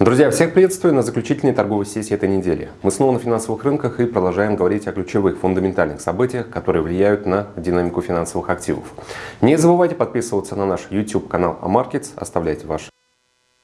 Друзья, всех приветствую на заключительной торговой сессии этой недели. Мы снова на финансовых рынках и продолжаем говорить о ключевых фундаментальных событиях, которые влияют на динамику финансовых активов. Не забывайте подписываться на наш YouTube канал AMarkets, оставляйте ваши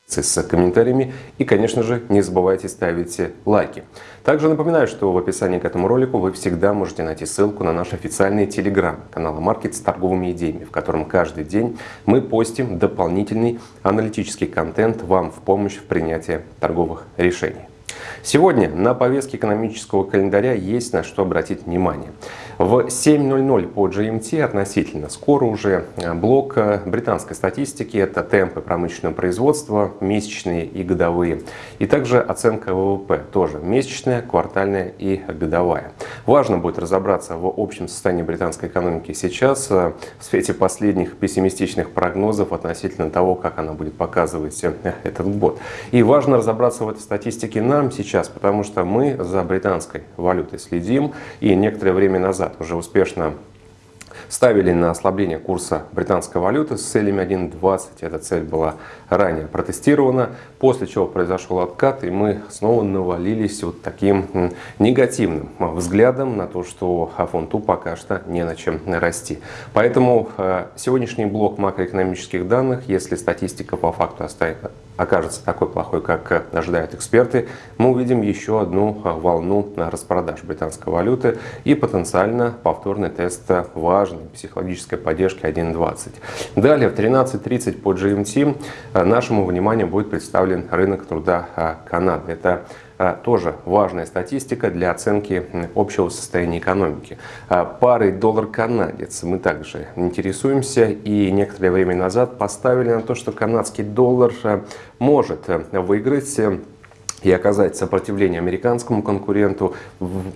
с комментариями и, конечно же, не забывайте ставить лайки. Также напоминаю, что в описании к этому ролику вы всегда можете найти ссылку на наш официальный телеграм канал AMarkets с торговыми идеями, в котором каждый день мы постим дополнительный аналитический контент вам в помощь в принятии торговых решений. Сегодня на повестке экономического календаря есть на что обратить внимание. В 7.00 по GMT относительно скоро уже э, блок э, британской статистики. Это темпы промышленного производства, месячные и годовые. И также оценка ВВП, тоже месячная, квартальная и годовая. Важно будет разобраться в общем состоянии британской экономики сейчас э, в свете последних пессимистичных прогнозов относительно того, как она будет показывать этот год. И важно разобраться в этой статистике нам сейчас, потому что мы за британской валютой следим. И некоторое время назад уже успешно ставили на ослабление курса британской валюты с целями 1.20. Эта цель была ранее протестирована, после чего произошел откат, и мы снова навалились вот таким негативным взглядом на то, что фунту пока что не на чем расти. Поэтому э, сегодняшний блок макроэкономических данных, если статистика по факту останется окажется такой плохой, как ожидают эксперты, мы увидим еще одну а, волну распродаж британской валюты и потенциально повторный тест важной психологической поддержки 1.20. Далее в 13.30 по GMT нашему вниманию будет представлен рынок труда Канады. Это тоже важная статистика для оценки общего состояния экономики. А, парой доллар-канадец мы также интересуемся и некоторое время назад поставили на то, что канадский доллар а, может выиграть и оказать сопротивление американскому конкуренту,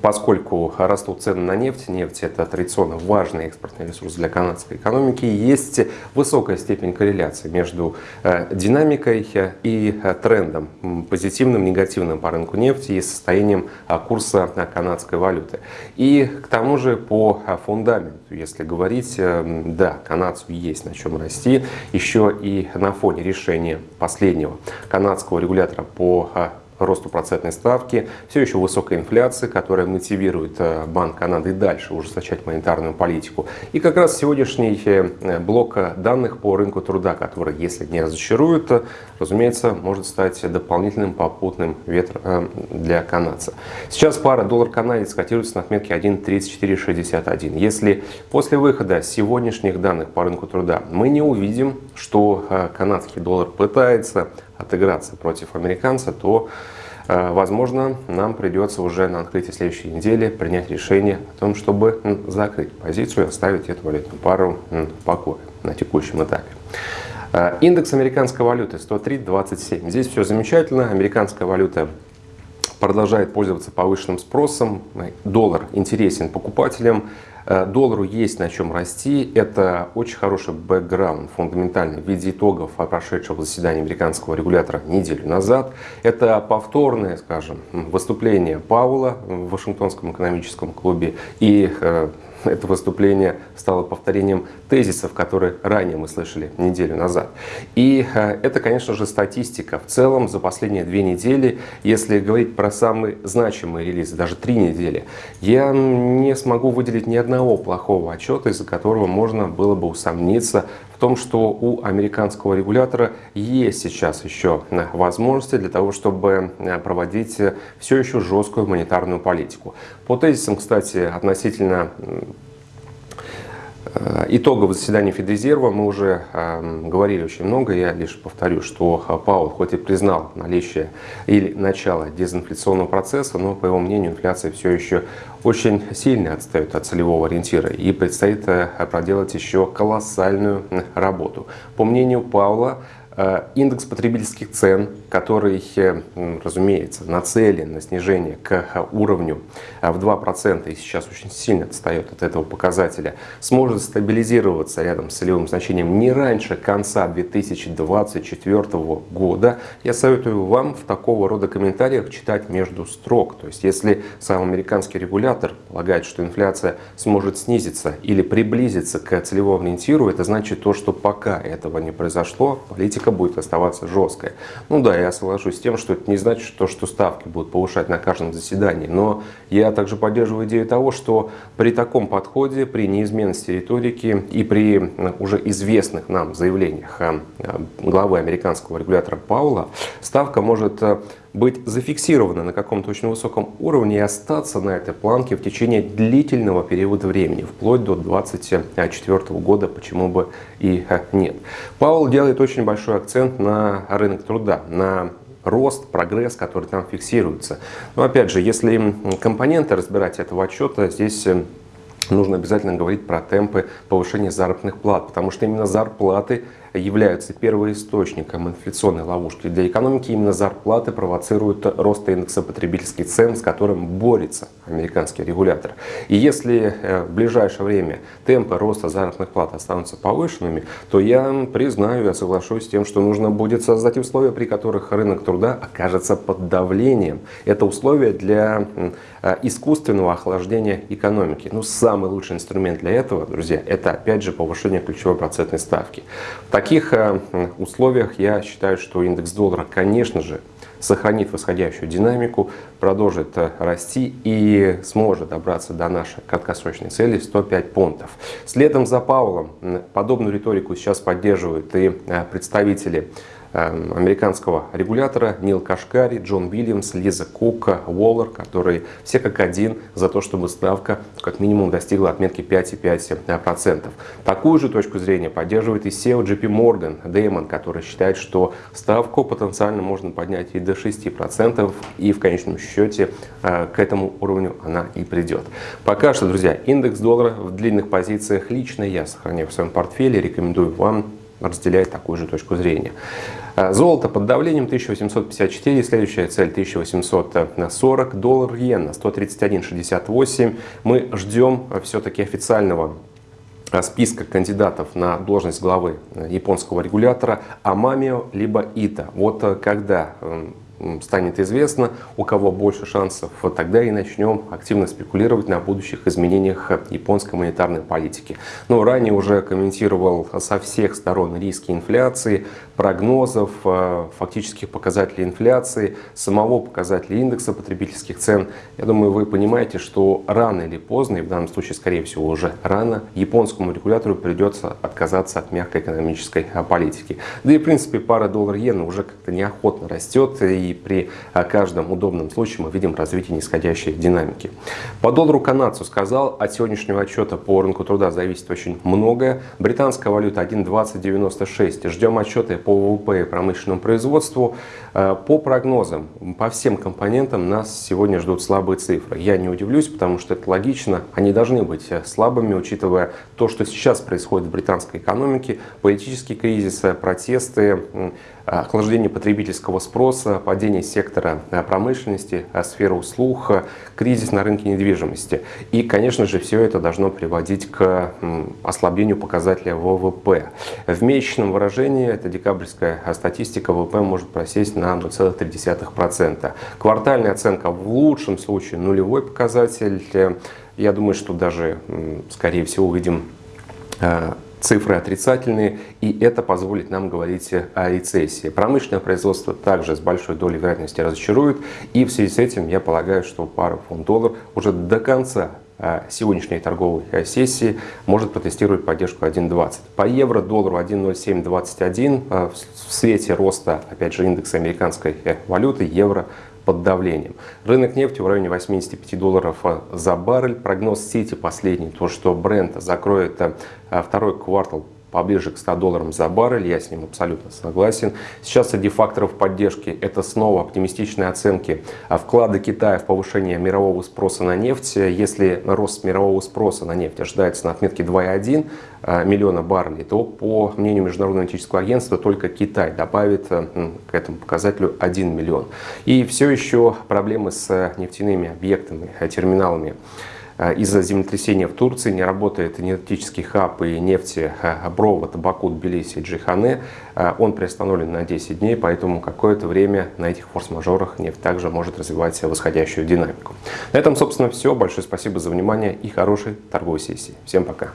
поскольку растут цены на нефть. Нефть это традиционно важный экспортный ресурс для канадской экономики. Есть высокая степень корреляции между э, динамикой и э, трендом, позитивным, негативным по рынку нефти и состоянием э, курса канадской валюты. И к тому же по фундаменту, если говорить, да, канадцу есть на чем расти, еще и на фоне решения последнего канадского регулятора по росту процентной ставки, все еще высокая инфляция, которая мотивирует э, Банк Канады дальше ужесточать монетарную политику. И как раз сегодняшний э, блок данных по рынку труда, который, если не разочарует, разумеется, может стать дополнительным попутным ветром э, для канадца. Сейчас пара доллар-канадец котируется на отметке 1.3461. Если после выхода сегодняшних данных по рынку труда мы не увидим, что канадский доллар пытается отыграться против американца, то, э, возможно, нам придется уже на открытии следующей недели принять решение о том, чтобы закрыть позицию и оставить эту валютную пару в покое на текущем этапе. Э, индекс американской валюты 103.27. Здесь все замечательно. Американская валюта продолжает пользоваться повышенным спросом. Доллар интересен покупателям. Э, доллару есть на чем расти. Это очень хороший бэкграунд, фундаментальный, в виде итогов прошедшего заседания американского регулятора неделю назад. Это повторное, скажем, выступление Паула в Вашингтонском экономическом клубе и э, это выступление стало повторением тезисов, которые ранее мы слышали неделю назад. И э, это, конечно же, статистика. В целом, за последние две недели, если говорить про самые значимые релизы, даже три недели, я не смогу выделить ни одного плохого отчета, из-за которого можно было бы усомниться том, что у американского регулятора есть сейчас еще э, возможности для того, чтобы э, проводить все еще жесткую монетарную политику. По тезисам, кстати, относительно Э, итогового заседания Федрезерва мы уже э, говорили очень много. Я лишь повторю, что э, Паул хоть и признал наличие или начало дезинфляционного процесса, но, по его мнению, инфляция все еще очень сильно отстает от целевого ориентира и предстоит проделать еще колоссальную работу. По мнению Паула, Э, индекс потребительских цен, который, э, разумеется, нацелен на снижение к э, уровню в 2% и сейчас очень сильно отстает от этого показателя, сможет стабилизироваться рядом с целевым значением не раньше конца 2024 года. Я советую вам в такого рода комментариях читать между строк. То есть, если сам американский регулятор полагает, что инфляция сможет снизиться или приблизиться к целевому ориентиру, это значит то, что пока этого не произошло, политика политика будет оставаться жесткой. Ну да, я соглашусь с тем, что это не значит, что, что ставки будут повышать на каждом заседании, но я также поддерживаю идею того, что при таком подходе, при неизменности риторики и при уже известных нам заявлениях э, главы американского регулятора Паула, ставка может э, быть зафиксирована на каком-то очень высоком уровне и остаться на этой планке в течение длительного периода времени, вплоть до 2024 года, почему бы и нет. Паул делает очень большой акцент на рынок труда, на рост, прогресс, который там фиксируется. Но опять же, если компоненты разбирать этого отчета, здесь э, нужно обязательно говорить про темпы повышения заработных плат, потому что именно зарплаты являются первоисточником инфляционной ловушки для экономики, именно зарплаты провоцируют рост индекса потребительских цен, с которым борется американский регулятор. И если э, в ближайшее время темпы роста заработных плат останутся повышенными, то я признаю, я соглашусь с тем, что нужно будет создать условия, при которых рынок труда окажется под давлением. Это условия для э, искусственного охлаждения экономики. Ну, самый лучший инструмент для этого, друзья, это опять же повышение ключевой процентной ставки таких э, условиях я считаю, что индекс доллара, конечно же, сохранит восходящую динамику, продолжит э, расти и сможет добраться до нашей краткосрочной цели 105 пунктов. Следом за Павлом подобную риторику сейчас поддерживают и э, представители американского регулятора Нил Кашкари, Джон Уильямс, Лиза Кука, Уоллер, которые все как один за то, чтобы ставка как минимум достигла отметки 5,5%. Такую же точку зрения поддерживает и SEO JP Morgan, Дэймон, который считает, что ставку потенциально можно поднять и до 6%, и в конечном счете э, к этому уровню она и придет. Пока что, друзья, индекс доллара в длинных позициях лично я сохраняю в своем портфеле, рекомендую вам разделяет такую же точку зрения. Э, золото под давлением 1854, следующая цель 1840, доллар иена 131,68. Мы ждем все-таки официального э, списка кандидатов на должность главы э, японского регулятора Амамио либо Ита. Вот когда эм, станет известно, у кого больше шансов, тогда и начнем активно спекулировать на будущих изменениях японской монетарной политики. Но ранее уже комментировал со всех сторон риски инфляции, прогнозов, э, фактических показателей инфляции, самого показателя индекса потребительских цен. Я думаю, вы понимаете, что рано или поздно, и в данном случае, скорее всего, уже рано, японскому регулятору придется отказаться от мягкой экономической политики. Да и, в принципе, пара доллар-иена уже как-то неохотно растет, и при э, каждом удобном случае мы видим развитие нисходящей динамики. По доллару канадцу сказал, от сегодняшнего отчета по рынку труда зависит очень многое. Британская валюта 1.2096. Ждем отчеты по ВВП и промышленному производству. Э, по прогнозам, по всем компонентам нас сегодня ждут слабые цифры. Я не удивлюсь, потому что это логично. Они должны быть э, слабыми, учитывая то, что сейчас происходит в британской экономике, политический кризис, протесты, охлаждение потребительского спроса, падение сектора промышленности, сферы услуг, кризис на рынке недвижимости. И, конечно же, все это должно приводить к ослаблению показателя ВВП. В месячном выражении, это декабрьская статистика, ВВП может просесть на 0,3%. Квартальная оценка в лучшем случае нулевой показатель. Я думаю, что даже, скорее всего, увидим цифры отрицательные, и это позволит нам говорить о рецессии. Промышленное производство также с большой долей вероятности разочарует, и в связи с этим я полагаю, что пара фунт-доллар уже до конца а, сегодняшней торговой сессии может протестировать поддержку 1.20. По евро доллару 1.0721 а, в свете роста, опять же, индекса американской э, валюты евро под давлением. Рынок нефти в районе 85 долларов э, за баррель. Прогноз Сити последний, то что бренд закроет э, второй квартал поближе к 100 долларам за баррель, я с ним абсолютно согласен. Сейчас среди факторов поддержки это снова оптимистичные оценки а вклада Китая в повышение мирового спроса на нефть. Если рост мирового спроса на нефть ожидается на отметке 2,1 а, миллиона баррелей, то по мнению Международного аналитического агентства только Китай добавит э, к этому показателю 1 миллион. И все еще проблемы с нефтяными объектами, э, терминалами Э, из-за землетрясения в Турции не работает энергетический хаб и нефтепровод Баку, Тбилиси и Джихане. Э, он приостановлен на 10 дней, поэтому какое-то время на этих форс-мажорах нефть также может развивать восходящую динамику. На этом, собственно, все. Большое спасибо за внимание и хорошей торговой сессии. Всем пока!